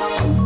Bye.